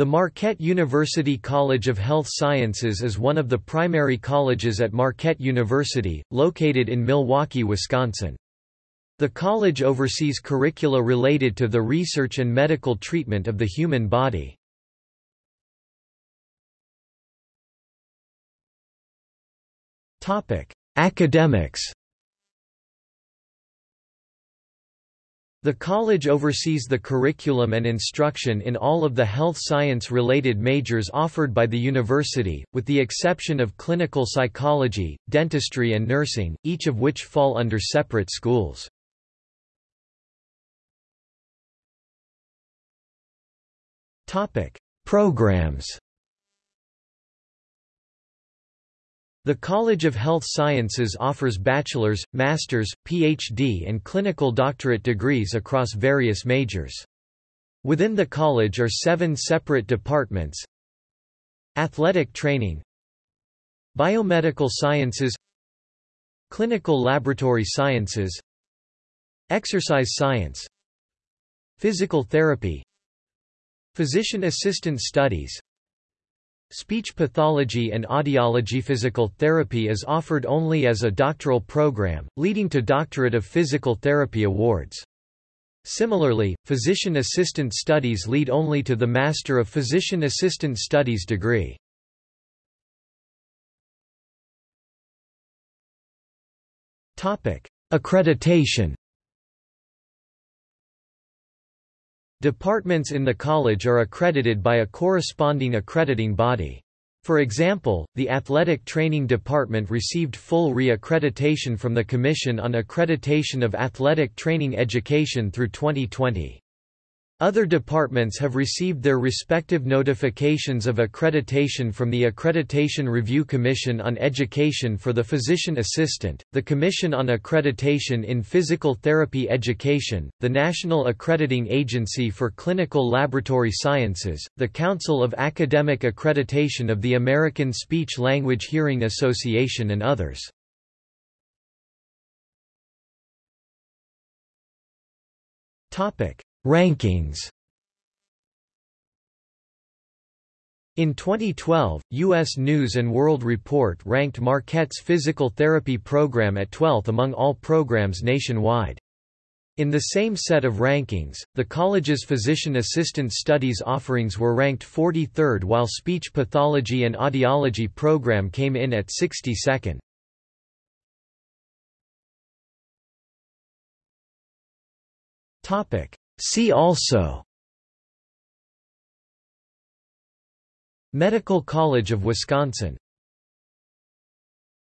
The Marquette University College of Health Sciences is one of the primary colleges at Marquette University, located in Milwaukee, Wisconsin. The college oversees curricula related to the research and medical treatment of the human body. Academics The college oversees the curriculum and instruction in all of the health science-related majors offered by the university, with the exception of clinical psychology, dentistry and nursing, each of which fall under separate schools. Programs The College of Health Sciences offers bachelor's, master's, PhD and clinical doctorate degrees across various majors. Within the college are seven separate departments. Athletic training. Biomedical sciences. Clinical laboratory sciences. Exercise science. Physical therapy. Physician assistant studies Speech pathology and audiology physical therapy is offered only as a doctoral program, leading to Doctorate of Physical Therapy awards. Similarly, physician assistant studies lead only to the Master of Physician Assistant Studies degree. Topic: Accreditation Departments in the college are accredited by a corresponding accrediting body. For example, the Athletic Training Department received full re-accreditation from the Commission on Accreditation of Athletic Training Education through 2020. Other departments have received their respective notifications of accreditation from the Accreditation Review Commission on Education for the Physician Assistant, the Commission on Accreditation in Physical Therapy Education, the National Accrediting Agency for Clinical Laboratory Sciences, the Council of Academic Accreditation of the American Speech Language Hearing Association and others. Topic Rankings In 2012, U.S. News & World Report ranked Marquette's physical therapy program at 12th among all programs nationwide. In the same set of rankings, the college's physician assistant studies offerings were ranked 43rd while speech pathology and audiology program came in at 62nd. Topic: See also Medical College of Wisconsin